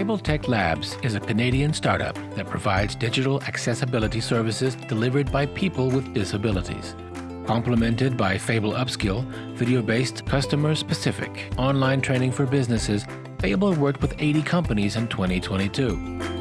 Fable Tech Labs is a Canadian startup that provides digital accessibility services delivered by people with disabilities. Complemented by Fable Upskill, video-based customer-specific online training for businesses, Fable worked with 80 companies in 2022.